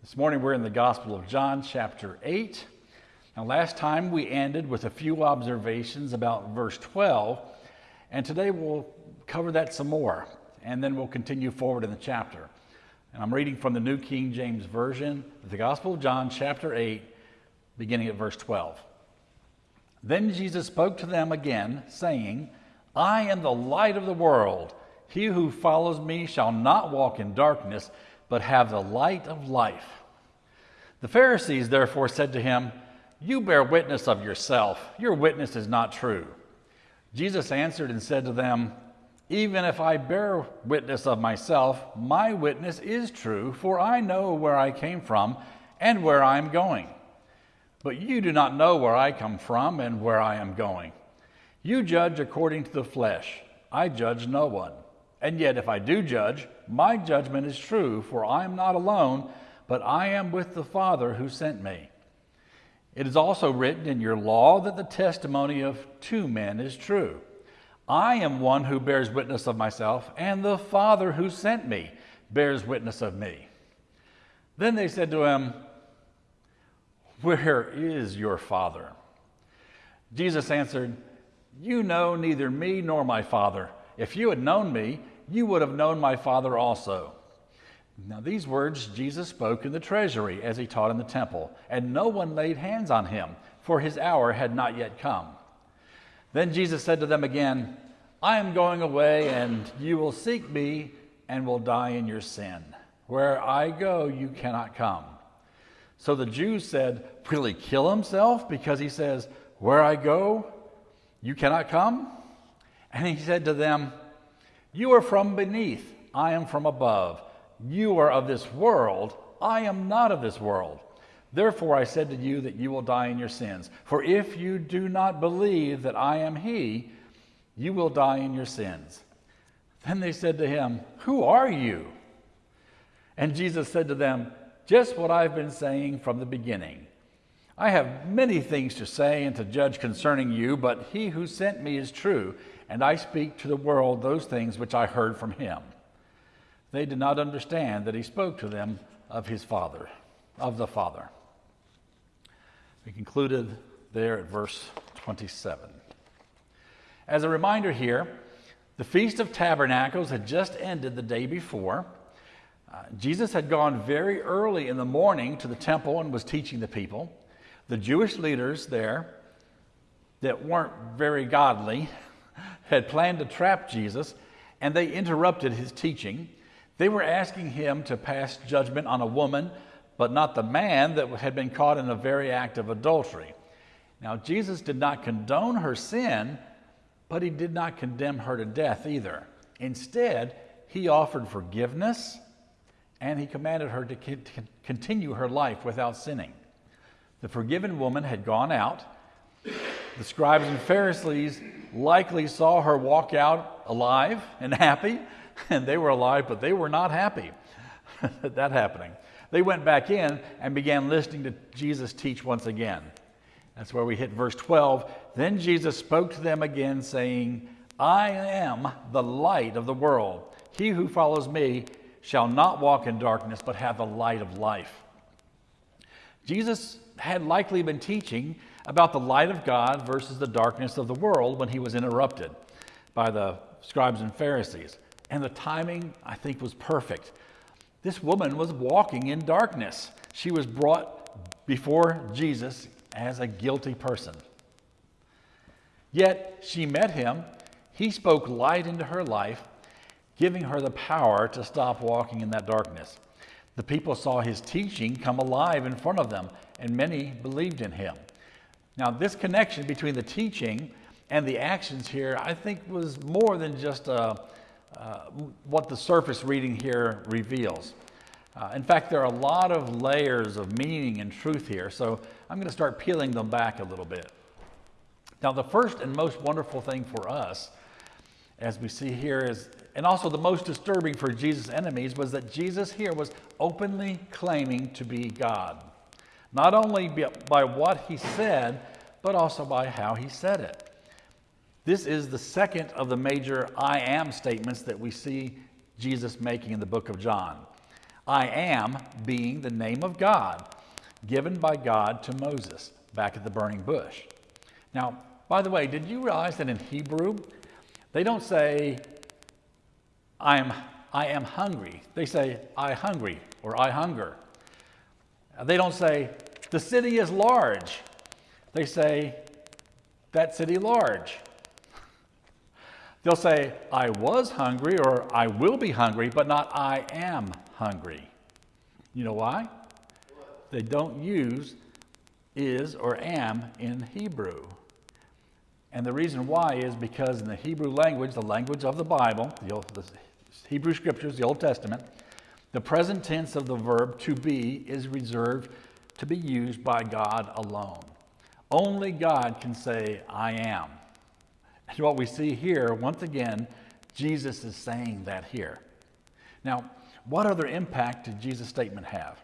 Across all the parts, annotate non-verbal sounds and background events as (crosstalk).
This morning we're in the Gospel of John, chapter 8. Now, last time we ended with a few observations about verse 12, and today we'll cover that some more, and then we'll continue forward in the chapter. And I'm reading from the New King James Version, the Gospel of John, chapter 8, beginning at verse 12. Then Jesus spoke to them again, saying, I am the light of the world. He who follows me shall not walk in darkness, but have the light of life. The Pharisees therefore said to him, You bear witness of yourself. Your witness is not true. Jesus answered and said to them, Even if I bear witness of myself, my witness is true, for I know where I came from and where I am going. But you do not know where I come from and where I am going. You judge according to the flesh. I judge no one. And yet, if I do judge, my judgment is true, for I am not alone, but I am with the Father who sent me. It is also written in your law that the testimony of two men is true. I am one who bears witness of myself, and the Father who sent me bears witness of me. Then they said to him, Where is your Father? Jesus answered, You know neither me nor my Father. If you had known me, you would have known my Father also. Now, these words Jesus spoke in the treasury as he taught in the temple, and no one laid hands on him, for his hour had not yet come. Then Jesus said to them again, I am going away, and you will seek me and will die in your sin. Where I go, you cannot come. So the Jews said, Will he kill himself because he says, Where I go, you cannot come? And he said to them, You are from beneath, I am from above. You are of this world, I am not of this world. Therefore I said to you that you will die in your sins. For if you do not believe that I am He, you will die in your sins. Then they said to him, Who are you? And Jesus said to them, Just what I've been saying from the beginning. I have many things to say and to judge concerning you, but he who sent me is true and I speak to the world those things which I heard from him. They did not understand that he spoke to them of his Father, of the Father. We concluded there at verse 27. As a reminder here, the Feast of Tabernacles had just ended the day before. Uh, Jesus had gone very early in the morning to the temple and was teaching the people. The Jewish leaders there that weren't very godly had planned to trap Jesus, and they interrupted his teaching. They were asking him to pass judgment on a woman, but not the man that had been caught in a very act of adultery. Now, Jesus did not condone her sin, but he did not condemn her to death either. Instead, he offered forgiveness and he commanded her to continue her life without sinning. The forgiven woman had gone out. The scribes and Pharisees likely saw her walk out alive and happy, (laughs) and they were alive, but they were not happy at (laughs) that happening. They went back in and began listening to Jesus teach once again. That's where we hit verse 12. Then Jesus spoke to them again, saying, I am the light of the world. He who follows me shall not walk in darkness, but have the light of life. Jesus had likely been teaching about the light of God versus the darkness of the world when he was interrupted by the scribes and Pharisees. And the timing, I think, was perfect. This woman was walking in darkness. She was brought before Jesus as a guilty person. Yet she met him. He spoke light into her life, giving her the power to stop walking in that darkness. The people saw his teaching come alive in front of them, and many believed in him. Now, this connection between the teaching and the actions here, I think, was more than just uh, uh, what the surface reading here reveals. Uh, in fact, there are a lot of layers of meaning and truth here, so I'm going to start peeling them back a little bit. Now, the first and most wonderful thing for us, as we see here, is, and also the most disturbing for Jesus' enemies, was that Jesus here was openly claiming to be God not only by what he said, but also by how he said it. This is the second of the major I am statements that we see Jesus making in the book of John. I am being the name of God given by God to Moses back at the burning bush. Now, by the way, did you realize that in Hebrew, they don't say, I am, I am hungry. They say, I hungry or I hunger. They don't say, the city is large. They say, that city large. They'll say, I was hungry or I will be hungry, but not I am hungry. You know why? They don't use is or am in Hebrew. And the reason why is because in the Hebrew language, the language of the Bible, the, Old, the Hebrew scriptures, the Old Testament, the present tense of the verb to be is reserved to be used by God alone. Only God can say, I am. And what we see here, once again, Jesus is saying that here. Now, what other impact did Jesus' statement have?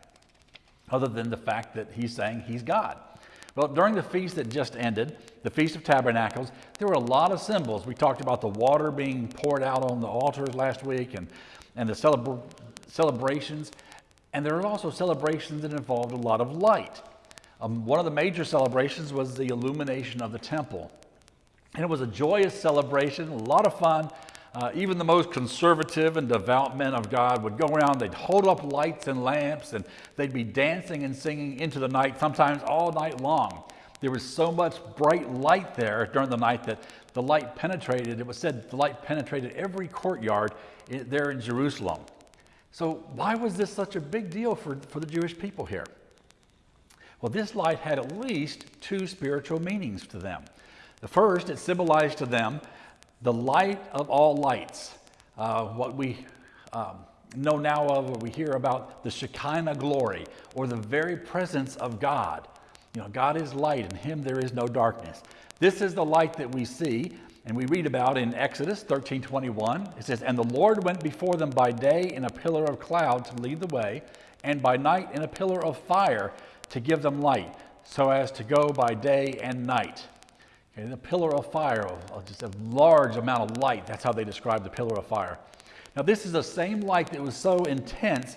Other than the fact that he's saying he's God. Well, during the feast that just ended, the Feast of Tabernacles, there were a lot of symbols. We talked about the water being poured out on the altars last week and, and the celebra- celebrations. And there were also celebrations that involved a lot of light. Um, one of the major celebrations was the illumination of the temple. And it was a joyous celebration, a lot of fun. Uh, even the most conservative and devout men of God would go around, they'd hold up lights and lamps, and they'd be dancing and singing into the night, sometimes all night long. There was so much bright light there during the night that the light penetrated, it was said the light penetrated every courtyard there in Jerusalem. So, why was this such a big deal for, for the Jewish people here? Well, this light had at least two spiritual meanings to them. The first, it symbolized to them the light of all lights, uh, what we um, know now of, or we hear about the Shekinah glory, or the very presence of God. You know, God is light, and Him there is no darkness. This is the light that we see, and we read about in Exodus 13 21. It says, And the Lord went before them by day in a pillar of cloud to lead the way, and by night in a pillar of fire to give them light, so as to go by day and night. Okay, the pillar of fire, just a large amount of light. That's how they describe the pillar of fire. Now, this is the same light that was so intense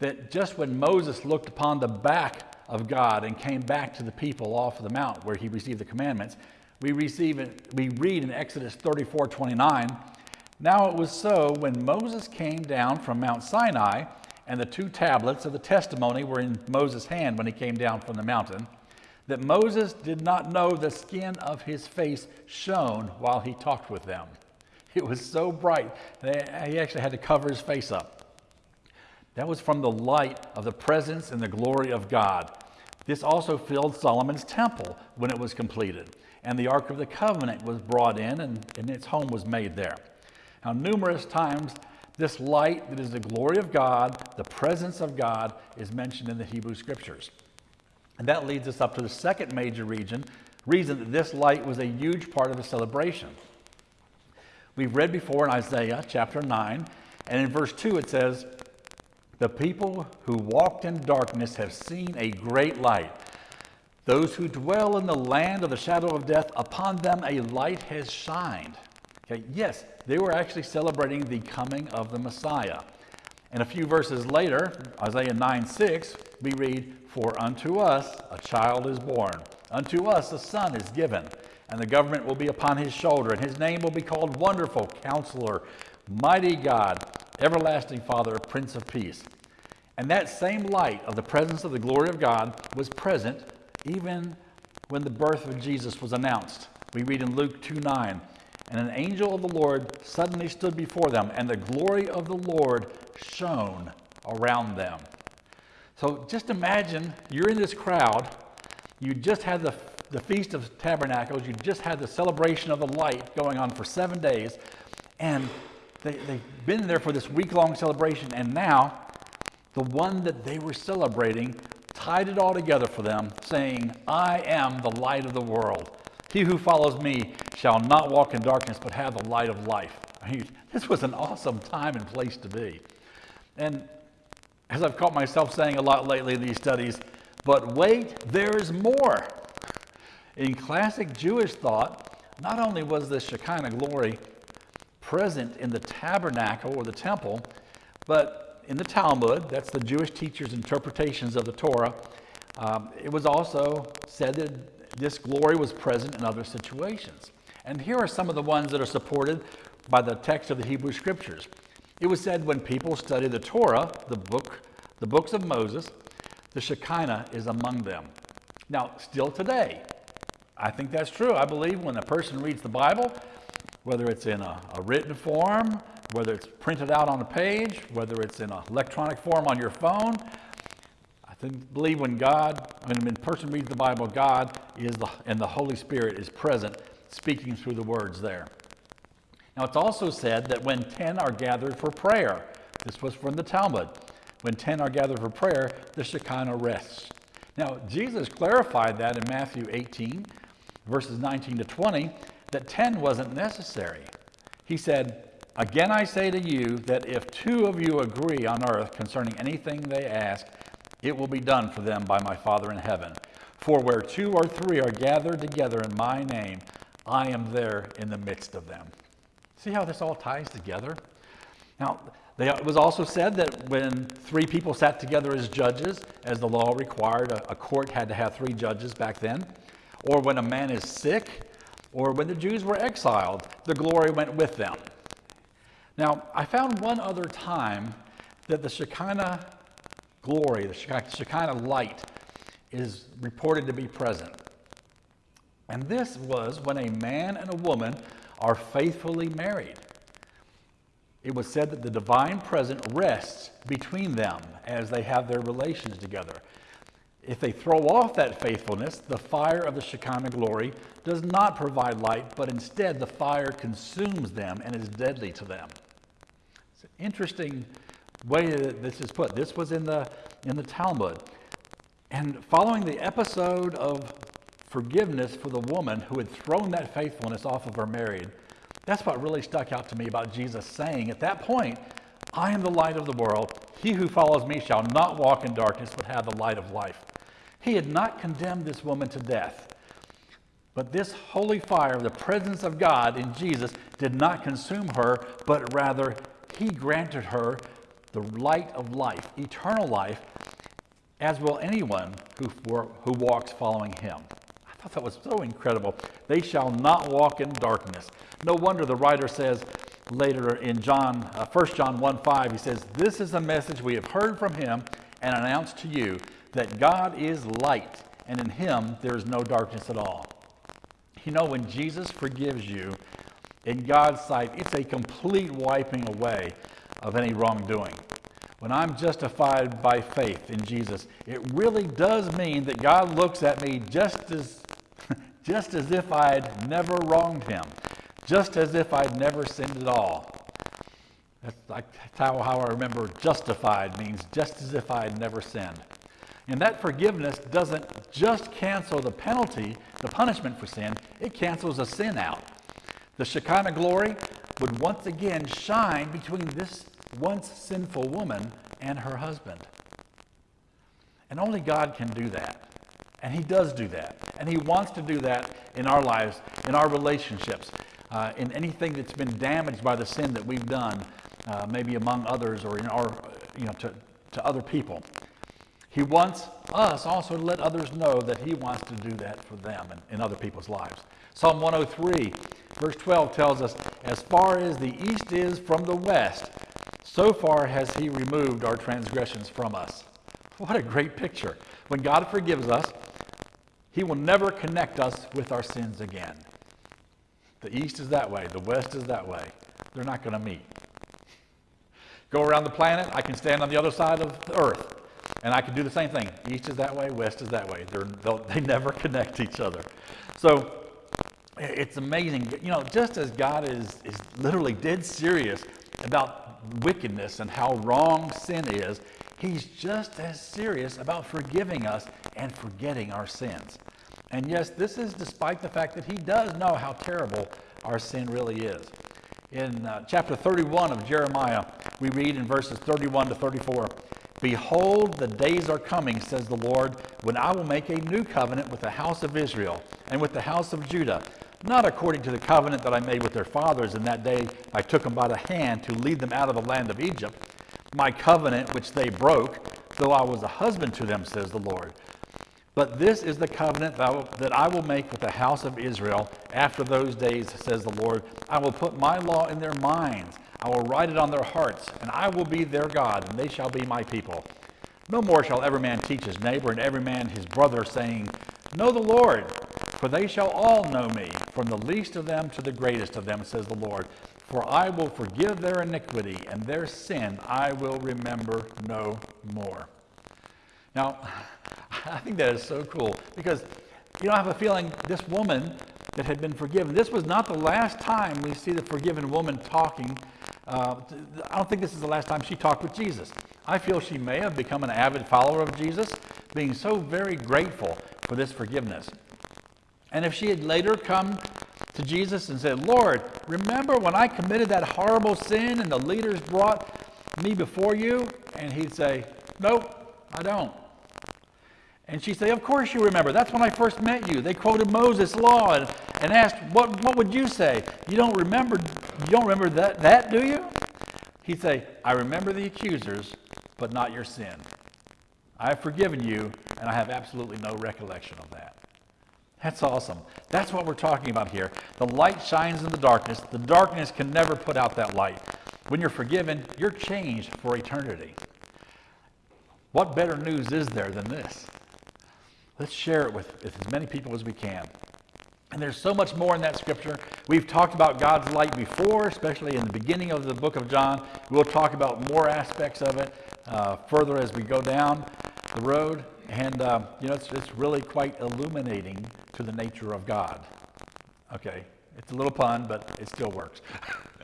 that just when Moses looked upon the back of God and came back to the people off of the mount where he received the commandments, we, receive it, we read in Exodus 34 29. Now it was so when Moses came down from Mount Sinai, and the two tablets of the testimony were in Moses' hand when he came down from the mountain that Moses did not know the skin of his face shone while he talked with them. It was so bright, that he actually had to cover his face up. That was from the light of the presence and the glory of God. This also filled Solomon's temple when it was completed, and the Ark of the Covenant was brought in, and, and its home was made there. Now, numerous times, this light that is the glory of God, the presence of God, is mentioned in the Hebrew Scriptures. And that leads us up to the second major region, reason that this light was a huge part of the celebration. We've read before in Isaiah chapter 9, and in verse 2 it says, The people who walked in darkness have seen a great light. Those who dwell in the land of the shadow of death, upon them a light has shined. Okay, yes, they were actually celebrating the coming of the Messiah. And a few verses later, Isaiah 9 6, we read, For unto us a child is born, unto us a son is given, and the government will be upon his shoulder, and his name will be called Wonderful Counselor, Mighty God, Everlasting Father, Prince of Peace. And that same light of the presence of the glory of God was present even when the birth of Jesus was announced. We read in Luke 2 9, and an angel of the Lord suddenly stood before them, and the glory of the Lord shone around them. So just imagine you're in this crowd, you just had the, the Feast of Tabernacles, you just had the celebration of the light going on for seven days, and they, they've been there for this week long celebration, and now the one that they were celebrating tied it all together for them, saying, I am the light of the world. He who follows me shall not walk in darkness, but have the light of life. I mean, this was an awesome time and place to be. And as I've caught myself saying a lot lately in these studies, but wait, there's more. In classic Jewish thought, not only was the Shekinah glory present in the tabernacle or the temple, but in the Talmud, that's the Jewish teachers' interpretations of the Torah, um, it was also said that this glory was present in other situations. And here are some of the ones that are supported by the text of the Hebrew Scriptures. It was said when people study the Torah, the book, the books of Moses, the Shekinah is among them. Now, still today, I think that's true. I believe when a person reads the Bible, whether it's in a, a written form, whether it's printed out on a page, whether it's in an electronic form on your phone, I think, believe when God, when a person reads the Bible, God is the, and the Holy Spirit is present speaking through the words there. Now, it's also said that when 10 are gathered for prayer, this was from the Talmud, when 10 are gathered for prayer, the Shekinah rests. Now, Jesus clarified that in Matthew 18, verses 19 to 20, that 10 wasn't necessary. He said, Again, I say to you that if two of you agree on earth concerning anything they ask, it will be done for them by my Father in heaven. For where two or three are gathered together in my name, I am there in the midst of them. See how this all ties together? Now, they, it was also said that when three people sat together as judges, as the law required, a, a court had to have three judges back then, or when a man is sick, or when the Jews were exiled, the glory went with them. Now, I found one other time that the Shekinah glory, the Shekinah light, is reported to be present. And this was when a man and a woman are faithfully married. It was said that the divine presence rests between them as they have their relations together. If they throw off that faithfulness, the fire of the Shekinah glory does not provide light, but instead the fire consumes them and is deadly to them. Interesting way that this is put. This was in the, in the Talmud. And following the episode of forgiveness for the woman who had thrown that faithfulness off of her married. That's what really stuck out to me about Jesus saying at that point, I am the light of the world. He who follows me shall not walk in darkness, but have the light of life. He had not condemned this woman to death. But this holy fire, the presence of God in Jesus, did not consume her, but rather he granted her the light of life, eternal life, as will anyone who, who walks following him. I thought that was so incredible. They shall not walk in darkness. No wonder the writer says later in John, uh, 1 John 1 5, he says, This is the message we have heard from him and announced to you that God is light, and in him there is no darkness at all. You know, when Jesus forgives you, in God's sight, it's a complete wiping away of any wrongdoing. When I'm justified by faith in Jesus, it really does mean that God looks at me just as (laughs) just as if I'd never wronged him, just as if I'd never sinned at all. That's like how, how I remember justified means just as if I had never sinned. And that forgiveness doesn't just cancel the penalty, the punishment for sin, it cancels the sin out. The Shekinah glory would once again shine between this once sinful woman and her husband. And only God can do that. And He does do that. And He wants to do that in our lives, in our relationships, uh, in anything that's been damaged by the sin that we've done, uh, maybe among others or in our, you know, to, to other people. He wants us also to let others know that He wants to do that for them and in other people's lives. Psalm 103, verse 12 tells us, As far as the east is from the west, so far has He removed our transgressions from us. What a great picture. When God forgives us, he will never connect us with our sins again. The east is that way, the west is that way. They're not going to meet. Go around the planet, I can stand on the other side of the earth, and I can do the same thing. East is that way, west is that way. They're, they (laughs) never connect each other. So it's amazing. You know, just as God is, is literally dead serious about wickedness and how wrong sin is, He's just as serious about forgiving us and forgetting our sins. And yes, this is despite the fact that he does know how terrible our sin really is. In uh, chapter 31 of Jeremiah, we read in verses 31 to 34 Behold, the days are coming, says the Lord, when I will make a new covenant with the house of Israel and with the house of Judah, not according to the covenant that I made with their fathers in that day I took them by the hand to lead them out of the land of Egypt my covenant which they broke, though I was a husband to them, says the Lord. But this is the covenant that I will make with the house of Israel after those days, says the Lord. I will put my law in their minds, I will write it on their hearts, and I will be their God, and they shall be my people. No more shall every man teach his neighbor and every man his brother, saying, Know the Lord, for they shall all know me, from the least of them to the greatest of them, says the Lord. For I will forgive their iniquity, and their sin I will remember no more. Now, (laughs) I think that is so cool because you know, I have a feeling this woman that had been forgiven, this was not the last time we see the forgiven woman talking. Uh, I don't think this is the last time she talked with Jesus. I feel she may have become an avid follower of Jesus, being so very grateful for this forgiveness. And if she had later come to Jesus and said, Lord, remember when I committed that horrible sin and the leaders brought me before you? And he'd say, Nope, I don't. And she'd say, Of course you remember. That's when I first met you. They quoted Moses' law and, and asked, what, what would you say? You don't remember you don't remember that, that, do you? He'd say, I remember the accusers, but not your sin. I have forgiven you, and I have absolutely no recollection of that. That's awesome. That's what we're talking about here. The light shines in the darkness. The darkness can never put out that light. When you're forgiven, you're changed for eternity. What better news is there than this? Let's share it with, as many people as we can. And there's so much more in that scripture. We've talked about God's light before, especially in the beginning of the book of John. We'll talk about more aspects of it uh, further as we go down the road. And, uh, you know, it's, it's really quite illuminating to the nature of God. Okay, it's a little pun, but it still works.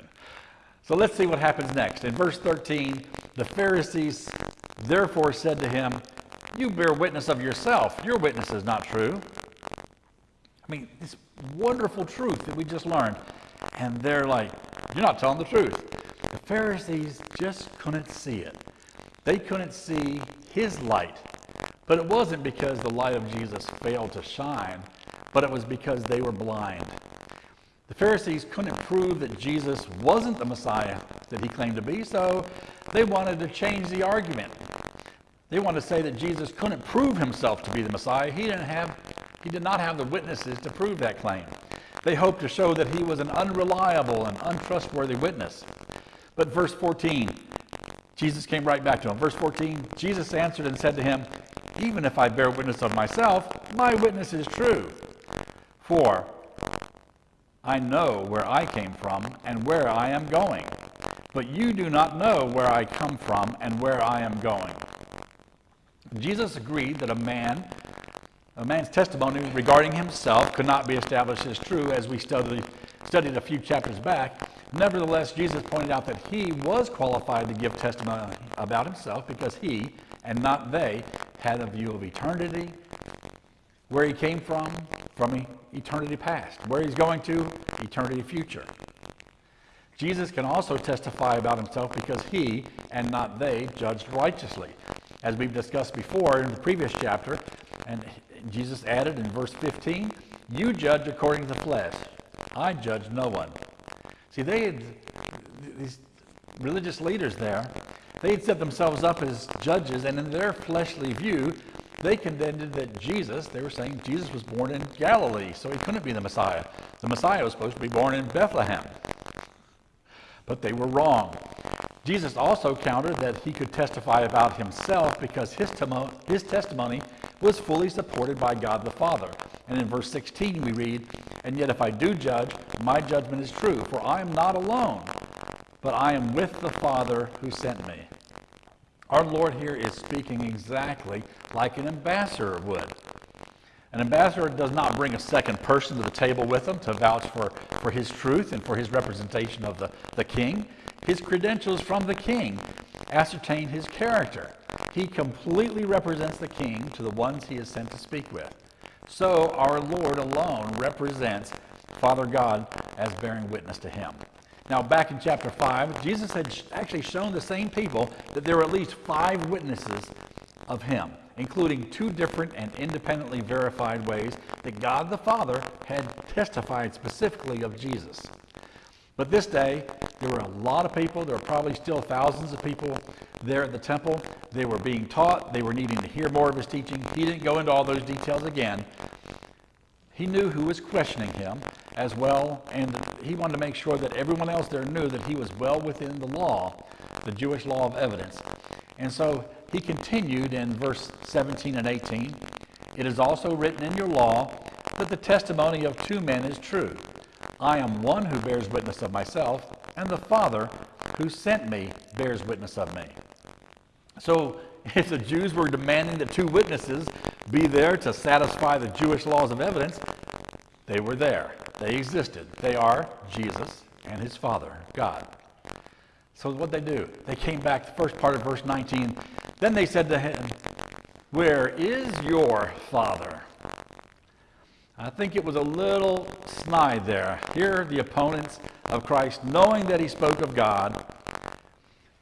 (laughs) so let's see what happens next. In verse 13, the Pharisees therefore said to him, You bear witness of yourself. Your witness is not true. I mean, this wonderful truth that we just learned. And they're like, You're not telling the truth. The Pharisees just couldn't see it. They couldn't see his light but it wasn't because the light of Jesus failed to shine, but it was because they were blind. The Pharisees couldn't prove that Jesus wasn't the Messiah that he claimed to be, so they wanted to change the argument. They wanted to say that Jesus couldn't prove himself to be the Messiah. He didn't have he did not have the witnesses to prove that claim. They hoped to show that he was an unreliable and untrustworthy witness. But verse 14, Jesus came right back to him. Verse 14, Jesus answered and said to him, even if I bear witness of myself, my witness is true. For I know where I came from and where I am going, but you do not know where I come from and where I am going. Jesus agreed that a man, a man's testimony regarding himself could not be established as true, as we studied, studied a few chapters back. Nevertheless, Jesus pointed out that he was qualified to give testimony about himself because he, and not they, had a view of eternity, where he came from, from eternity past, where he's going to, eternity future. Jesus can also testify about himself because he, and not they, judged righteously. As we've discussed before in the previous chapter, and Jesus added in verse 15, You judge according to the flesh. I judge no one. See, they had, these religious leaders there They'd set themselves up as judges, and in their fleshly view, they contended that Jesus, they were saying Jesus was born in Galilee, so he couldn't be the Messiah. The Messiah was supposed to be born in Bethlehem. But they were wrong. Jesus also countered that he could testify about himself because his, temo- his testimony was fully supported by God the Father. And in verse 16 we read, And yet if I do judge, my judgment is true, for I am not alone, but I am with the Father who sent me. Our Lord here is speaking exactly like an ambassador would. An ambassador does not bring a second person to the table with him to vouch for, for his truth and for his representation of the, the king. His credentials from the king ascertain his character. He completely represents the king to the ones he is sent to speak with. So our Lord alone represents Father God as bearing witness to him. Now, back in chapter 5, Jesus had actually shown the same people that there were at least five witnesses of him, including two different and independently verified ways that God the Father had testified specifically of Jesus. But this day, There were a lot of people. There were probably still thousands of people there at the temple. They were being taught. They were needing to hear more of his teaching. He didn't go into all those details again. He knew who was questioning him as well, and he wanted to make sure that everyone else there knew that he was well within the law, the Jewish law of evidence. And so he continued in verse 17 and 18 It is also written in your law that the testimony of two men is true. I am one who bears witness of myself, and the Father who sent me bears witness of me. So, (laughs) if the Jews were demanding that two witnesses be there to satisfy the Jewish laws of evidence, they were there. They existed. They are Jesus and his Father, God. So, what they do? They came back, the first part of verse 19. Then they said to him, Where is your Father? I think it was a little snide there. Here, the opponents of Christ, knowing that he spoke of God,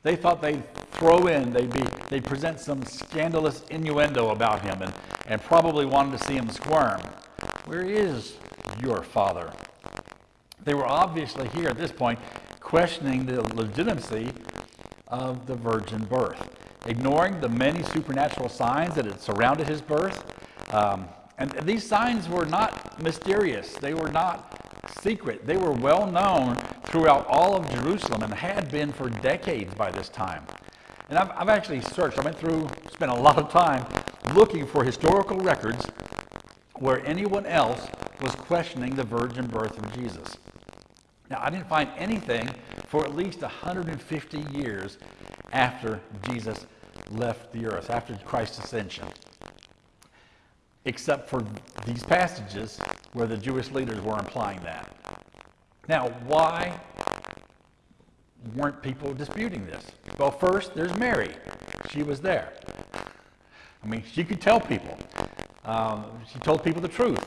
they thought they'd throw in, they'd, be, they'd present some scandalous innuendo about him and, and probably wanted to see him squirm. Where is your father? They were obviously here at this point questioning the legitimacy of the virgin birth, ignoring the many supernatural signs that had surrounded his birth. Um, and these signs were not mysterious, they were not secret. They were well known throughout all of Jerusalem and had been for decades by this time. And I've, I've actually searched, I went through, spent a lot of time looking for historical records where anyone else was questioning the virgin birth of Jesus. Now, I didn't find anything for at least 150 years after Jesus left the earth, after Christ's ascension except for these passages where the Jewish leaders were implying that. Now, why weren't people disputing this? Well, first, there's Mary. She was there. I mean, she could tell people. Um, she told people the truth.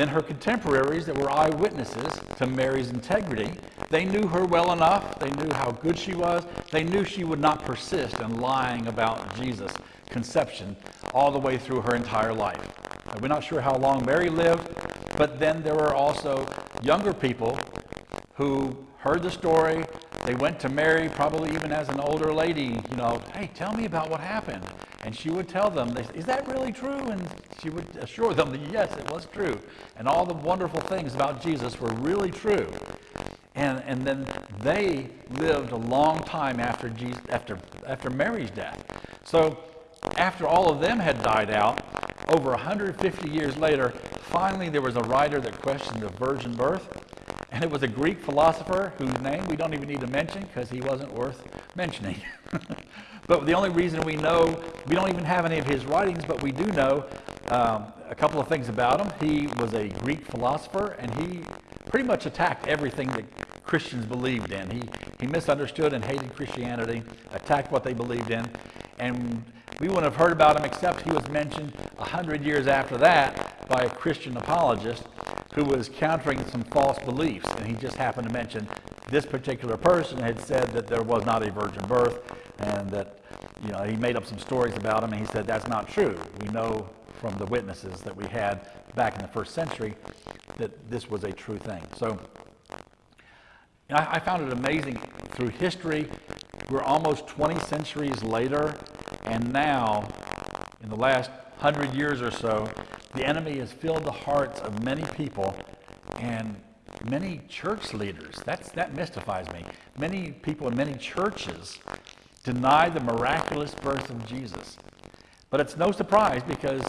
Then her contemporaries that were eyewitnesses to Mary's integrity, they knew her well enough. They knew how good she was. They knew she would not persist in lying about Jesus' conception all the way through her entire life. We're not sure how long Mary lived, but then there were also younger people who heard the story. They went to Mary, probably even as an older lady, you know, hey, tell me about what happened. And she would tell them, is that really true? And she would assure them that yes, it was true. And all the wonderful things about Jesus were really true. And, and then they lived a long time after, Jesus, after, after Mary's death. So after all of them had died out, over 150 years later, finally there was a writer that questioned the virgin birth, and it was a Greek philosopher whose name we don't even need to mention because he wasn't worth mentioning. (laughs) but the only reason we know, we don't even have any of his writings, but we do know um, a couple of things about him. He was a Greek philosopher, and he pretty much attacked everything that Christians believed in. He, he misunderstood and hated Christianity, attacked what they believed in, and we wouldn't have heard about him except he was mentioned a hundred years after that by a Christian apologist who was countering some false beliefs. And he just happened to mention this particular person had said that there was not a virgin birth and that, you know, he made up some stories about him and he said that's not true. We know from the witnesses that we had back in the first century that this was a true thing. So I found it amazing through history. We're almost 20 centuries later, and now, in the last hundred years or so, the enemy has filled the hearts of many people and many church leaders. That's, that mystifies me. Many people in many churches deny the miraculous birth of Jesus. But it's no surprise because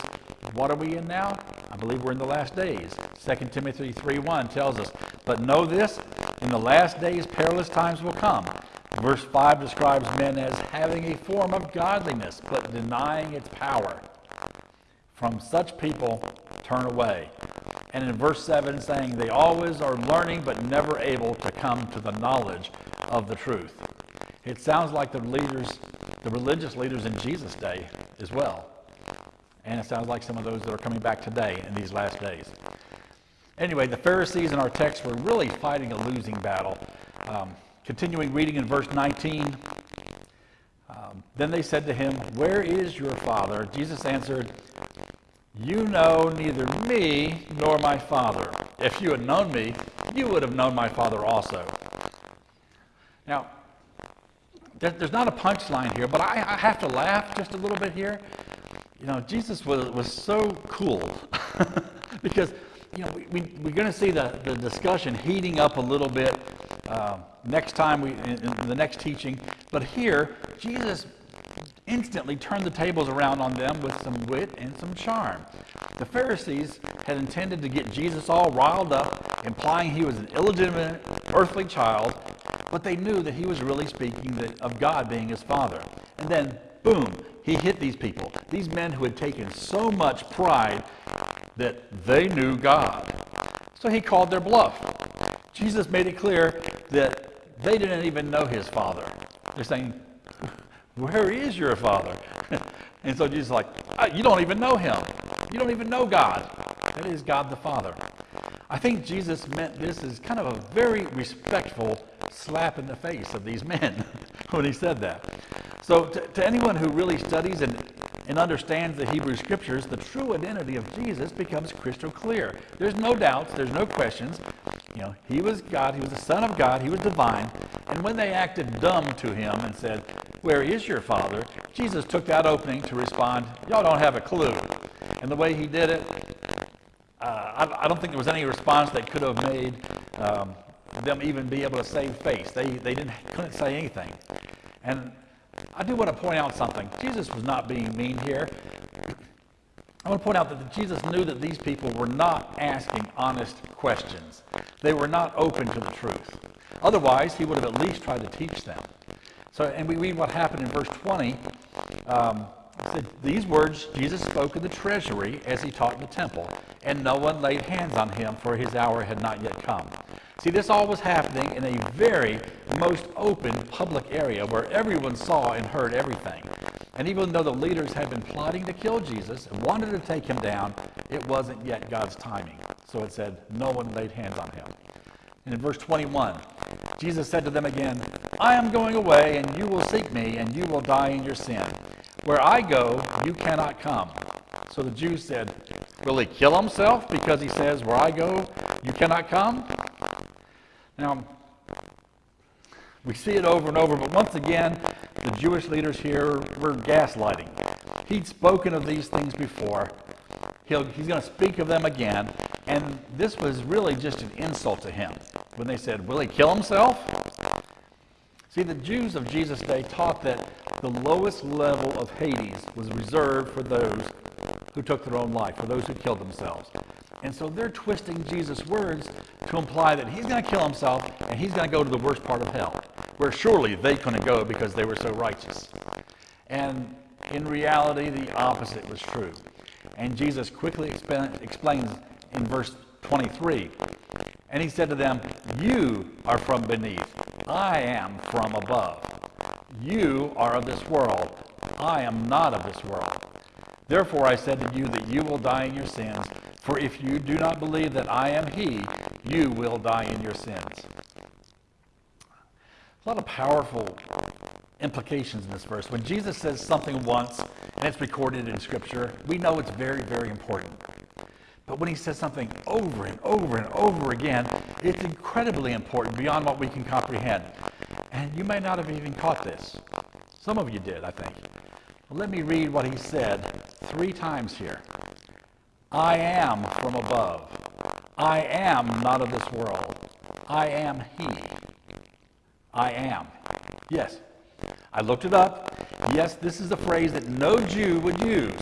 what are we in now? I believe we're in the last days. 2 Timothy 3.1 tells us, But know this, in the last days perilous times will come. Verse 5 describes men as having a form of godliness, but denying its power. From such people, turn away. And in verse 7, saying, They always are learning, but never able to come to the knowledge of the truth. It sounds like the leaders, the religious leaders in Jesus' day as well. And it sounds like some of those that are coming back today in these last days. Anyway, the Pharisees in our text were really fighting a losing battle. Um, Continuing reading in verse 19, um, then they said to him, Where is your father? Jesus answered, You know neither me nor my father. If you had known me, you would have known my father also. there, there's not a punchline here, but I, I have to laugh just a little bit here. You know, Jesus was, was so cool (laughs) because, you know, we, we, we're going to see the, the discussion heating up a little bit uh, next time, we, in, in the next teaching. But here, Jesus instantly turned the tables around on them with some wit and some charm. The Pharisees had intended to get Jesus all riled up, implying he was an illegitimate earthly child, but they knew that he was really speaking of God being his father. And then, boom, he hit these people, these men who had taken so much pride that they knew God. So he called their bluff. Jesus made it clear that they didn't even know his father. They're saying, where is your father? (laughs) and so Jesus is like, oh, You don't even know him. You don't even know God. That is God the Father. I think Jesus meant this as kind of a very respectful slap in the face of these (laughs) men (laughs) when he said that. So, to, to anyone who really studies and, and understands the Hebrew Scriptures, the true identity of Jesus becomes crystal clear. There's no doubts, there's no questions. You know, he was God, he was the Son of God, he was divine. And when they acted dumb to him and said, where is your father? Jesus took that opening to respond, Y'all don't have a clue. And the way he did it, uh, I, I, don't think there was any response that could have made um, them even be able to save face. They, they didn't, couldn't say anything. And I do want to point out something. Jesus was not being mean here. I want to point out that Jesus knew that these people were not asking honest questions. They were not open to the truth. Otherwise, he would have at least tried to teach them. So, and we read what happened in verse 20. Um, said, These words Jesus spoke in the treasury as he taught in the temple, and no one laid hands on him, for his hour had not yet come. See, this all was happening in a very most open public area where everyone saw and heard everything. And even though the leaders had been plotting to kill Jesus and wanted to take him down, it wasn't yet God's timing. So it said, no one laid hands on him. And in verse 21, Jesus said to them again, I am going away, and you will seek me, and you will die in your sin. Where I go, you cannot come. So the Jews said, Will he kill himself because he says, Where I go, you cannot come? Now, we see it over and over, but once again, the Jewish leaders here were gaslighting. He'd spoken of these things before. He'll, he's going to speak of them again. And this was really just an insult to him when they said, Will he kill himself? See, the Jews of Jesus' day taught that the lowest level of Hades was reserved for those who took their own life, for those who killed themselves. And so they're twisting Jesus' words to imply that he's going to kill himself and he's going to go to the worst part of hell, where surely they couldn't go because they were so righteous. And in reality, the opposite was true. And Jesus quickly explains in verse 23. And he said to them, You are from beneath, I am from above. You are of this world, I am not of this world. Therefore I said to you that you will die in your sins, for if you do not believe that I am He, you will die in your sins. A lot of powerful implications in this verse. When Jesus says something once and it's recorded in Scripture, we know it's very, very important. When he says something over and over and over again, it's incredibly important beyond what we can comprehend. And you may not have even caught this. Some of you did, I think. Well, let me read what he said three times here. I am from above. I am not of this world. I am he. I am. Yes. I looked it up. Yes, this is a phrase that no Jew would use.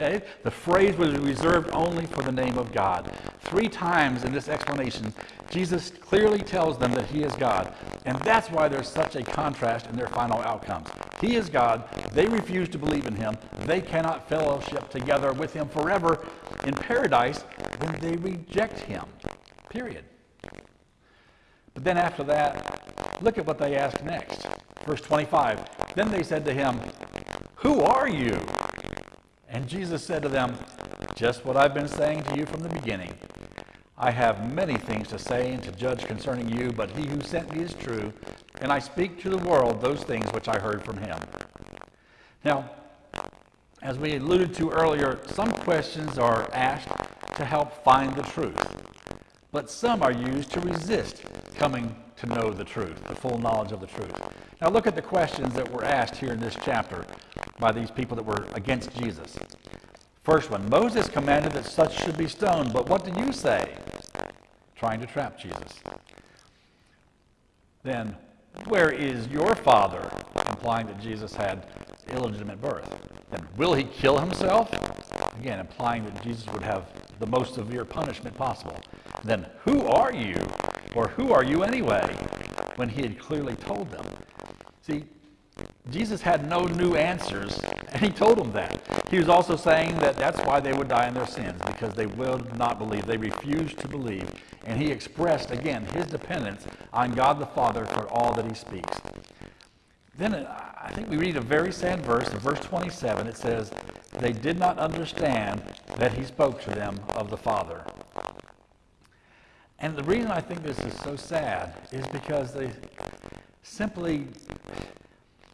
Okay? The phrase was reserved only for the name of God. Three times in this explanation, Jesus clearly tells them that he is God. And that's why there's such a contrast in their final outcomes. He is God. They refuse to believe in him. They cannot fellowship together with him forever in paradise when they reject him. Period. But then after that, look at what they ask next. Verse 25. Then they said to him, Who are you? And Jesus said to them, Just what I've been saying to you from the beginning. I have many things to say and to judge concerning you, but he who sent me is true, and I speak to the world those things which I heard from him. Now, as we alluded to earlier, some questions are asked to help find the truth, but some are used to resist coming to know the truth, the full knowledge of the truth. Now look at the questions that were asked here in this chapter by these people that were against Jesus. First one Moses commanded that such should be stoned, but what do you say? Trying to trap Jesus. Then, where is your father? Implying that Jesus had illegitimate birth. Then, will he kill himself? Again, implying that Jesus would have the most severe punishment possible. Then, who are you? Or who are you anyway? When he had clearly told them. See, Jesus had no new answers, and he told them that. He was also saying that that's why they would die in their sins, because they will not believe. They refused to believe. And he expressed, again, his dependence on God the Father for all that he speaks. Then uh, I think we read a very sad verse, in verse 27. It says, They did not understand that he spoke to them of the Father. And the reason I think this is so sad is because they simply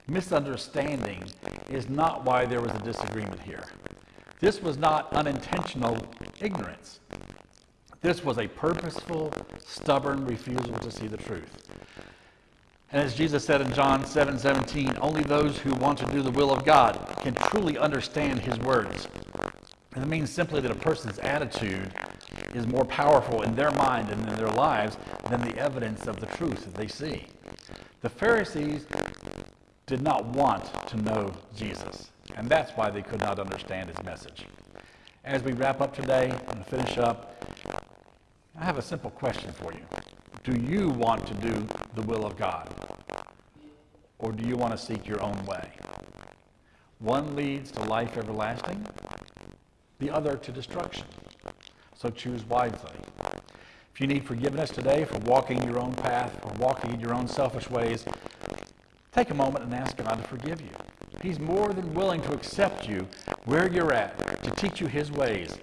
misunderstanding is not why there was a disagreement here. This was not unintentional ignorance. This was a purposeful, stubborn refusal to see the truth. And as Jesus said in John 7 17, only those who want to do the will of God can truly understand his words. And it means simply that a person's attitude is more powerful in their mind and in their lives than the evidence of the truth that they see. The Pharisees did not want to know Jesus, and that's why they could not understand his message. As we wrap up today and finish up, I have a simple question for you. Do you want to do the will of God? Or do you want to seek your own way? One leads to life everlasting, the other to destruction. So choose wisely. If you need forgiveness today for walking your own path or walking in your own selfish ways, take a moment and ask God to forgive you. He's more than willing to accept you where you're at, to teach you his ways.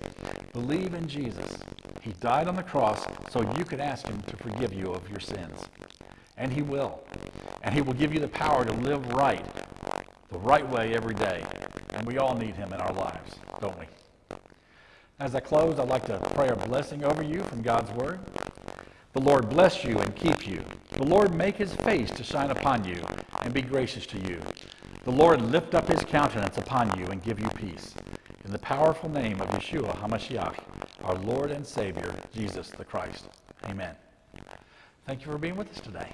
Believe in Jesus. He died on the cross so you could ask him to forgive you of your sins. And he will. And he will give you the power to live right, the right way every day. And we all need him in our lives, don't we? As I close, I'd like to pray a blessing over you from God's Word. The Lord bless you and keep you. The Lord make his face to shine upon you and be gracious to you. The Lord lift up his countenance upon you and give you peace. In the powerful name of Yeshua HaMashiach, our Lord and Savior, Jesus the Christ. Amen. Thank you for being with us today.